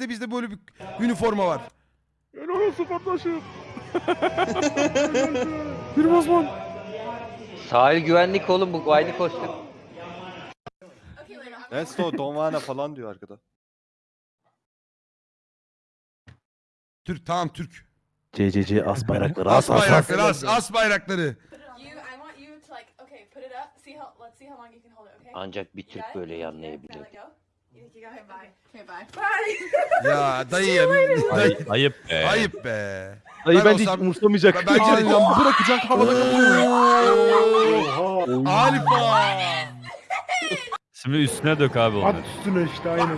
de bizde böyle bir üniforma var. Helal olsun kardeşim. Bir Osman. Sahil güvenlik oğlum bu aynı kostüm. Ensto Donvana falan diyor arkada. Türk tamam Türk. CCC as bayrakları As as as as. bayrakları as, as bayrakları. You, I want you to like, okay, put it up. See how, let's see how long you can hold it. Okay. Ancak bir Türk böyle Okay, yanlayabilir. Go. You? Bye. Okay, bye. Bye. Ya dayı ya. Dayı, Ayıp be. ayıp be. Dayı Ben bence hiç olsam- umursamayacak. Ben- bence de- Aynen bırakacak havada kapıyor. Alfa. Şimdi üstüne dök abi onu. At üstüne işte aynen.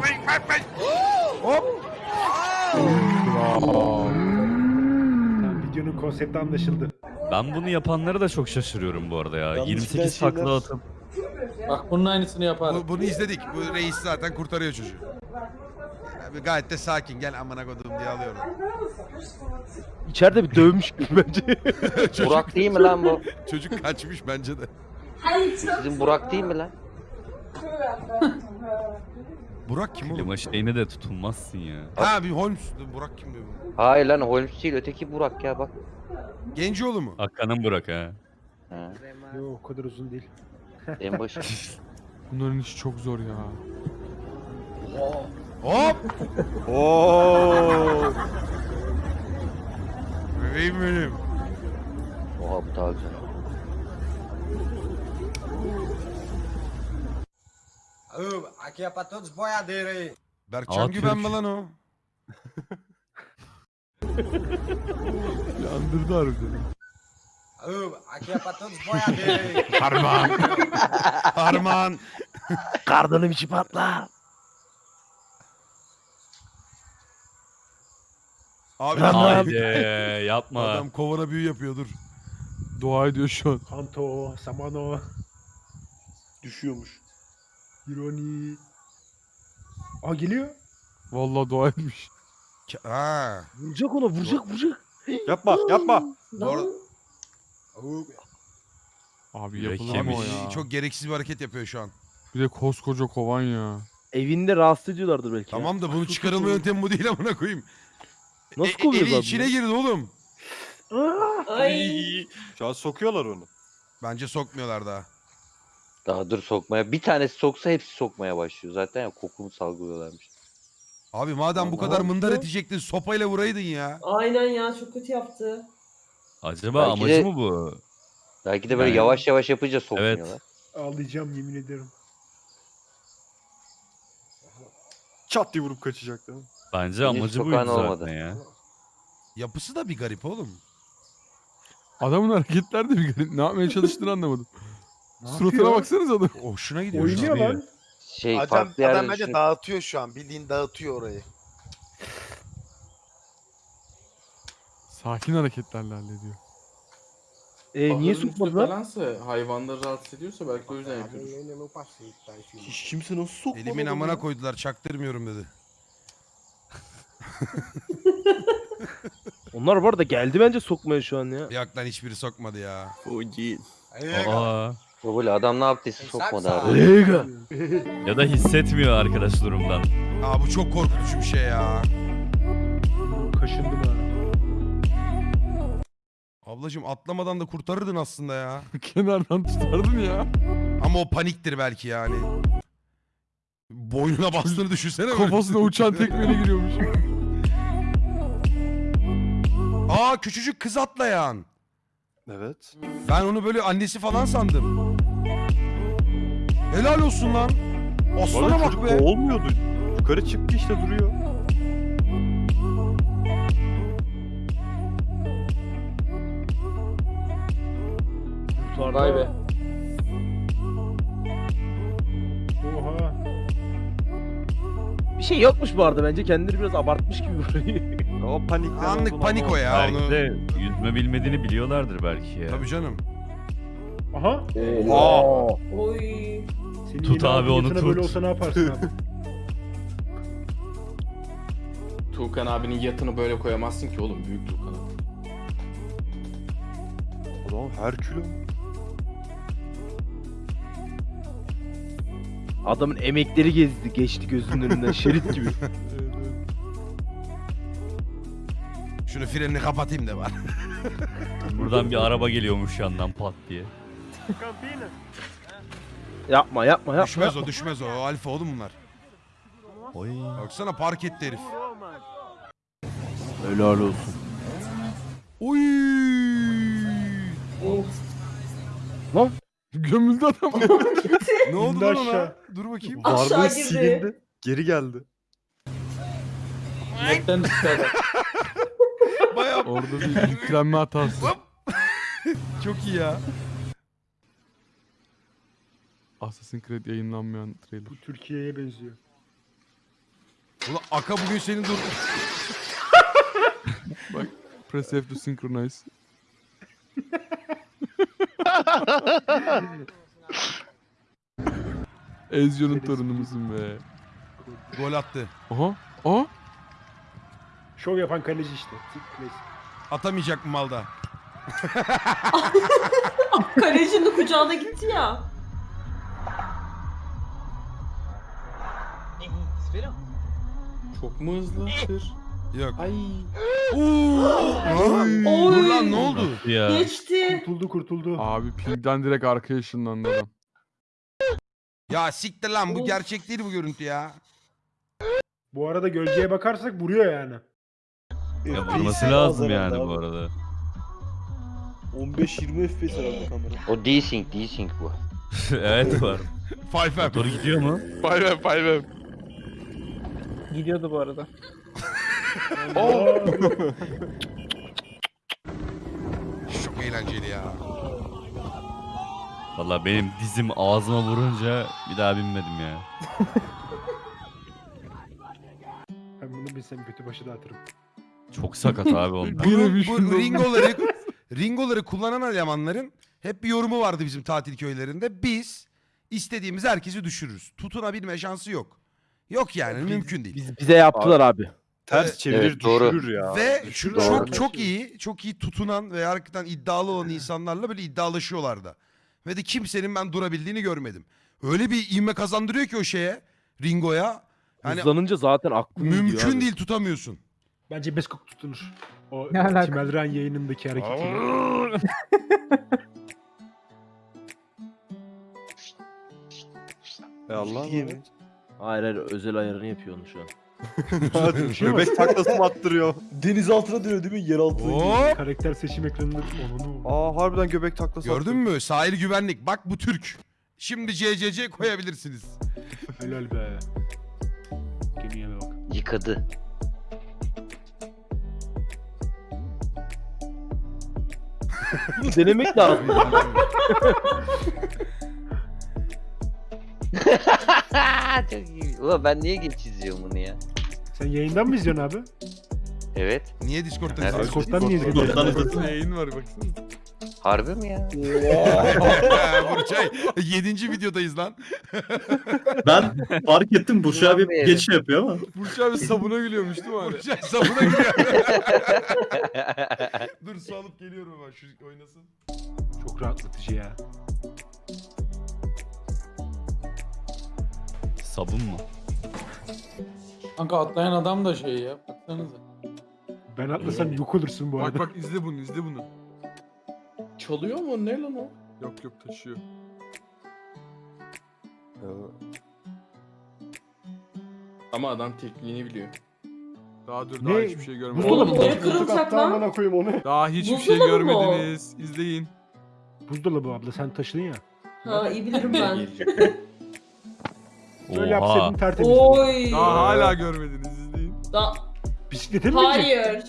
Hop. Videonun konsepti anlaşıldı. Ben bunu yapanları da çok şaşırıyorum bu arada ya. Yalnız 28 filan şeyler- takla atıp. Bak bunun aynısını yaparım. Bu, bunu izledik. Bu reis zaten kurtarıyor çocuğu. Abi gayet de sakin. Gel amına kodum diye alıyorum. İçeride bir dövmüş gibi bence. Burak değil mi lan bu? Çocuk kaçmış bence de. Sizin Burak değil mi lan? Burak kim oğlum? Klima şeyine de tutulmazsın ya. Ha bir Holmes. Burak kim diyor bu? Hayır lan Holmes değil öteki Burak ya bak. Gencioğlu mu? Hakan'ın Burak ha. Ha, Yok o kadar uzun değil. En başı. Bunların işi çok zor ya. Hop. Oo. Bebeğim benim. Oha bu daha güzel. Aqui é pra todos os boiadeiros aí. Berkcan Aa, Güven mi Türk. lan o? Yandırdı harbiden. Ô, Aqui é pra todos os boiadeiros. Harman. Harman. Karnının içi patlar. Abi Haydi yapma. adam kovana büyü yapıyor dur. Dua ediyor şu an. Kanto, Samano, Düşüyormuş. Ironi. Aa geliyor. Vallahi dua etmiş. Ha. Vuracak ona vuracak vuracak. Yapma yapma. Bu arada Abi yapılır mı o yemiş. ya? çok gereksiz bir hareket yapıyor şu an. Bir de koskoca kovan ya. Evinde rahatsız ediyorlardır belki. ya. Tamam da bunu çıkarılma yöntemi bu değil amına koyayım. Nasıl E- kovuyoruz Eli abi içine bunu? girdi oğlum. Şu an sokuyorlar onu. Bence sokmuyorlar daha. Daha dur sokmaya. Bir tanesi soksa hepsi sokmaya başlıyor. Zaten ya kokumu salgılıyorlarmış. Abi madem bu kadar mındar edecektin sopayla vuraydın ya. Aynen ya çok kötü yaptı. Acaba Belki amacı de- mı bu? Belki de böyle Yani- yavaş yavaş yapınca sokmuyorlar. Ağlayacağım yemin ederim. Çat diye vurup kaçacak değil mi? Bence Henüz amacı buydu olmadı. zaten ya. Yapısı da bir garip oğlum. Adamın hareketler de bir garip. Ne yapmaya çalıştığını anlamadım. Suratına yapıyor? baksanıza adam. Hoşuna gidiyor. Oynuyor şu an. lan. Şey Adam, farklı adam bence düşün- dağıtıyor şu an. Bildiğin dağıtıyor orayı. Sakin hareketlerle hallediyor. E, niye sokmadılar? Falansa, hayvanları rahatsız ediyorsa belki o yüzden yapıyor. Hiç kimse nasıl sokmadı Elimin adamı amına ya? koydular çaktırmıyorum dedi. Onlar bu arada geldi bence sokmaya şu an ya. Yok lan hiçbiri sokmadı ya. Aa. O böyle adam ne yaptıysa sokmadı abi. Lega. Ya da hissetmiyor arkadaş durumdan. Aa bu çok korkutucu bir şey ya. Kaşındım. Ablacım atlamadan da kurtarırdın aslında ya. Kenardan tutardın ya. Ama o paniktir belki yani. Boynuna bastığını düşünsene böyle. Kafasına uçan tekmeyle giriyormuş. Aa küçücük kız atlayan. Evet. Ben onu böyle annesi falan sandım. Helal olsun lan. Aslana bak çocuk be. olmuyordu. Yukarı çıktı işte duruyor. Kurtardı. Vay be. Oha. Bir şey yokmuş bu arada bence kendileri biraz abartmış gibi burayı. O panikten Anlık panik o ya. belki Onu... de yüzme bilmediğini biliyorlardır belki ya. Tabii canım. Aha. Oy. Senin Tut abi, onu ameliyatına Böyle tut. olsa ne yaparsın abi? Tuğkan abinin yatını böyle koyamazsın ki oğlum büyük Tuğkan abi. Adam Herkülüm. Adamın emekleri gezdi geçti gözünün önünden şerit gibi. Şunu frenini kapatayım da var. Buradan bir araba geliyormuş yandan pat diye. Yapma yapma yapma. düşmez o düşmez o. O alfa oğlum bunlar. Oy. Baksana park etti herif. Helal olsun. Uy. Of. Gömüldü adam. Ne oldu lan ona? aşağı. Dur bakayım. Aşağı Varlığı girdi. silindi. Geri geldi. Netten düştü adam. Baya Orada bir yüklenme hatası. çok iyi ya. Assassin's Creed yayınlanmayan trailer. Türkiye'ye benziyor. Ulan Aka bugün senin dur. Press F to synchronize. Ezio'nun torunu musun be? Gol attı. Aha. Aha. Şov yapan kaleci işte. Atamayacak mı malda? Kalecinin kucağına gitti ya. Çok mu hızlı? Tır. Yok. Ay. Oo. Oy. Dur lan ne oldu? Ya. Geçti. Kurtuldu kurtuldu. Abi pingden direkt arkaya ışınlandı adam. Ya siktir lan bu gerçek değil bu görüntü ya. Bu arada gölgeye bakarsak vuruyor yani. Ya vurması lazım yani bu arada. 15-20 FPS herhalde kamera. O desync desync bu. evet var. Five Motor gidiyor mu? Gidiyordu bu arada. Çok eğlenceli ya. Valla benim dizim ağzıma vurunca bir daha binmedim ya. Ben bunu bilsem kötü başı dağıtırım. Çok sakat abi onlar. Yine bir bu ringoları ringoları kullanan elemanların hep bir yorumu vardı bizim tatil köylerinde. Biz istediğimiz herkesi düşürürüz. Tutunabilme şansı yok. Yok yani mümkün değil. Biz, bize yaptılar abi. Ters çevirir evet, doğru. düşürür ya. Ve şu Doğru. çok çok iyi, çok iyi tutunan ve hakikaten iddialı olan insanlarla böyle iddialaşıyorlardı. Ve de kimsenin ben durabildiğini görmedim. Öyle bir ivme kazandırıyor ki o şeye, Ringo'ya. Yani Hızlanınca zaten gidiyor mümkün abi. değil tutamıyorsun. Bence Beskok tutunur. O Ne alaka? Yayınındaki hareketi. E Allah Hayır hayır özel ayarını yapıyor onu şu an. Göbek taklası mı attırıyor? Deniz altına dönüyor değil mi? Yer altına. Hop! Karakter seçim ekranında onu Aa harbiden göbek taklası Gördün mü? Sahil güvenlik. Bak bu Türk. Şimdi CCC koyabilirsiniz. Helal be. Gemiye bak. Yıkadı. Bunu denemek lazım. Çok iyi. Ulan ben niye geç izliyorum bunu ya? Sen yayından mı izliyorsun abi? Evet. Niye Discord'dan Nerede? izliyorsun? Discord'dan niye izliyorsun? Discord'dan yayın var baksana. Harbi mi ya? Burçay 7. videodayız lan. Ben fark ettim Burç abi geç şey yapıyor ama. Burç abi sabuna gülüyormuş değil mi abi? Burçay sabuna giriyor. Dur su alıp geliyorum ben şu oynasın. Çok rahatlatıcı ya. Sabun mu? Kanka atlayan adam da şey ya. Baksanıza. Ben atlasam yok olursun bu Bak arada. bak izle bunu izle bunu. Çalıyor mu? Ne lan o? Yok yok taşıyor. Ama adam tekniğini biliyor. Daha dur Ne? daha hiçbir şey görmedim. Buzdolabı Oğlum, mı? ne kırılacak lan? koyayım onu. Daha hiçbir şey Buzdolabı mı o? görmediniz. İzleyin. Buzdolabı abla sen taşıdın ya. Ha iyi bilirim ben. Böyle Oha. yapsaydın tertemiz. Oy. Daha hala görmediniz izleyin. Da Bisiklete mi binecek? Hayır.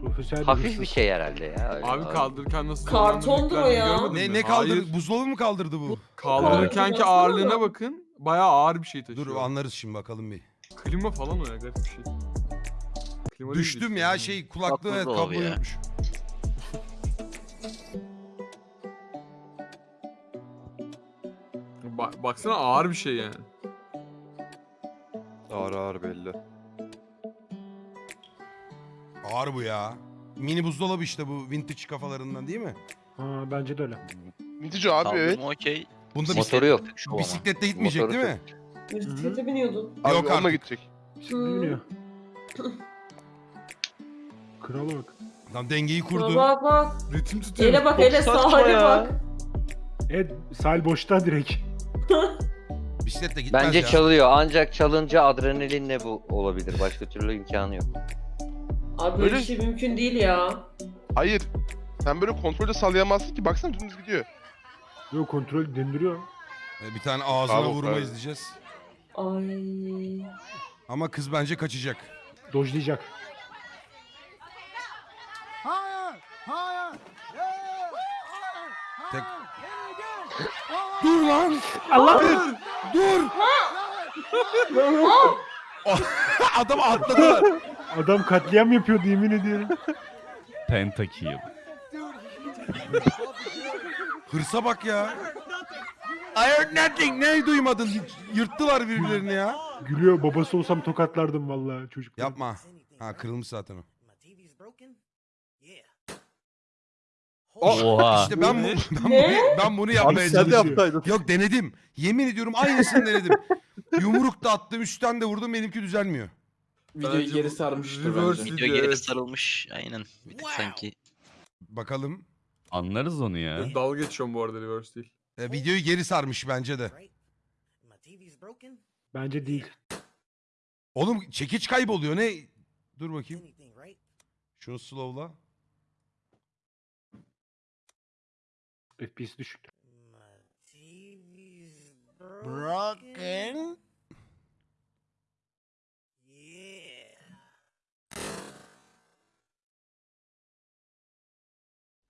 Profesyonel Hafif hırsız. bir şey herhalde ya. öyle Abi kaldırırken nasıl Kartondur o ya. görmedin Ne mi? ne kaldırdı? Hayır. Buzdolabı mı kaldırdı bu? Kaldırırkenki Evet. ağırlığına bakın. Bayağı ağır bir şey taşıyor. Dur anlarız şimdi bakalım bir. Klima falan o ya garip bir şey. Klima değil Düştüm ya şey kulaklığı evet da kablo oluyor. Ba- baksana ağır bir şey yani. Ağır ağır belli. Ağır bu ya. Mini buzdolabı işte bu vintage kafalarından değil mi? Ha bence de öyle. Vintage abi evet. okey. Bunda Motoru bisiklet, yok. Şu ama. bisiklette gitmeyecek Motoru değil mi? Bisiklete biniyordun. Abi Yok onunla artık. gidecek. Bisiklete Hmm. biniyor. Krala bak. Tam dengeyi Bak kurdu. bak bak. Ritim tutuyor. Ele bak ele ya. bak. Evet sahil boşta direkt. Bisikletle gitmez Bence ya. çalıyor ancak çalınca adrenalinle bu olabilir. Başka türlü imkanı yok. Abi böyle bir Öyle- şey mümkün değil ya. Hayır. Sen böyle kontrolde sallayamazsın ki. Baksana dümdüz gidiyor. Yok kontrol döndürüyor. Ee, Bir tane ağzına Bravo, vurma bravo. izleyeceğiz. Ay. Ama kız bence kaçacak. Dojlayacak. Tek... Dur lan! Allah! Dur! Dur! Adam atladılar. Adam katliam yapıyordu yemin ediyorum. Pentakill. Hırsa bak ya. I heard nothing. Ne duymadın? Yırttılar birbirlerini ya. Gülüyor babası olsam tokatlardım vallahi çocuk. Yapma. Ha kırılmış zaten o. Oha. İşte ben, bu, ben, bunu, ben bunu yapmaya sen de çalışıyorum. Yok denedim. Yemin ediyorum aynısını denedim. Yumruk da attım, üstten de vurdum benimki düzelmiyor. Videoyu Bence geri bu sarmıştır reverse bence. video, evet. sarılmış. Aynen. Bir tık sanki. Bakalım. Anlarız onu ya. Dalga geçiyorum bu arada reverse değil. E, videoyu geri sarmış bence de. Bence değil. Oğlum çekiç kayboluyor ne? Dur bakayım. Şunu slowla. FPS düşük. Broken.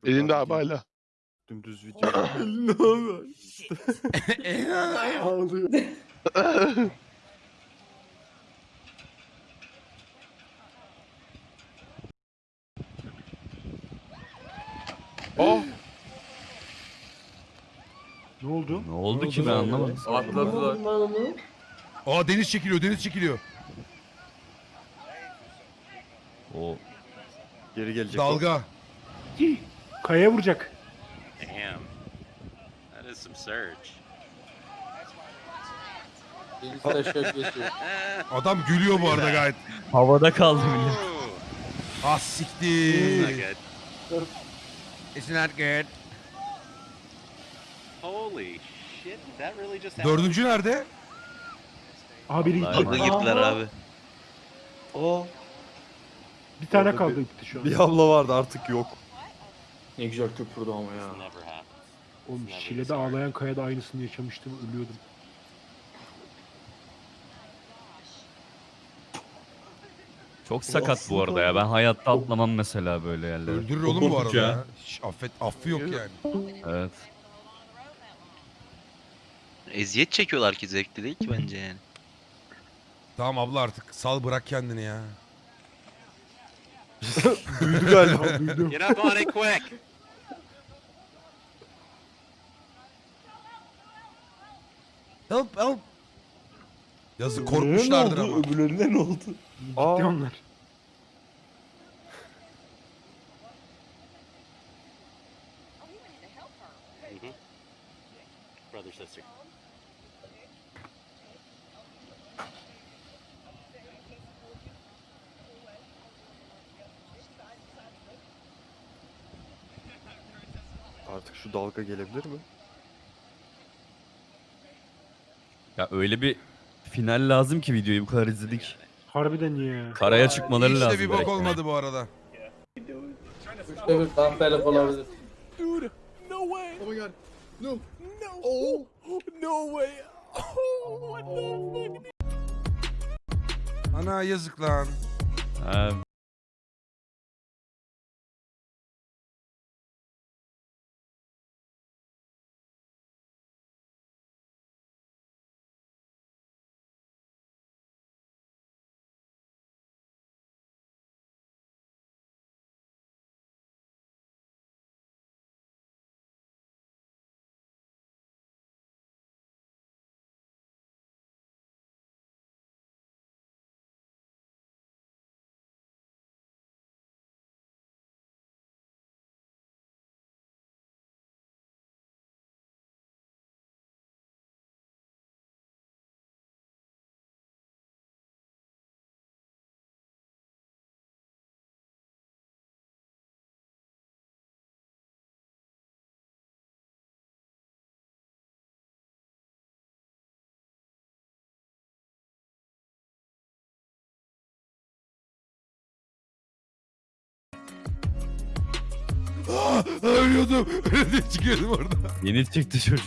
Elinde abi hala. Dümdüz video. ne oluyor? Ağlıyor. Oh. Ne oldu? Ne oldu ki ben anlamadım. Atladılar. Aa deniz çekiliyor, deniz çekiliyor. O Geri gelecek. Dalga. Kayaya vuracak. Damn. That is some surge. Deniz taşak geçiyor. Adam gülüyor bu arada gayet. havada kaldı millet. Ah Not siktir. good. It's not good. Holy shit. That really just? Dördüncü nerede? Aha biri gitti. abi. Bir tane Orada kaldı bir- gitti şu an. Bir abla vardı artık yok. Ne güzel köpürdü ama ya. Never happened. Oğlum Şile'de ağlayan kayada aynısını yaşamıştım ölüyordum. Çok sakat bu arada ya. Ben hayatta atlamam mesela böyle yerlere. Öldürür oğlum bu arada ya. Hiç affet, affı yok yani. Evet. Eziyet çekiyorlar ki zevkli değil ki bence yani. Tamam abla artık sal bırak kendini ya. Duydu galiba. Duydum. Get up on it quick. Help help. Yazık korkmuşlardır ama. Öbürlerine ne oldu? Gitti Aa, onlar. Brother, sister. Şu dalga gelebilir mi? Ya öyle bir final lazım ki videoyu bu kadar izledik. Harbiden ya. Karaya çıkmaları Hiç lazım. de bir bok direkt. olmadı bu arada. Üçte bir damperlik olabilir. Ana yazık lan. Ha, Aa, ölüyordum. Öyle diye çıkıyordum orada. Yeni çıktı çocuk.